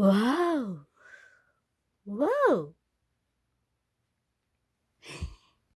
Wow! Wow!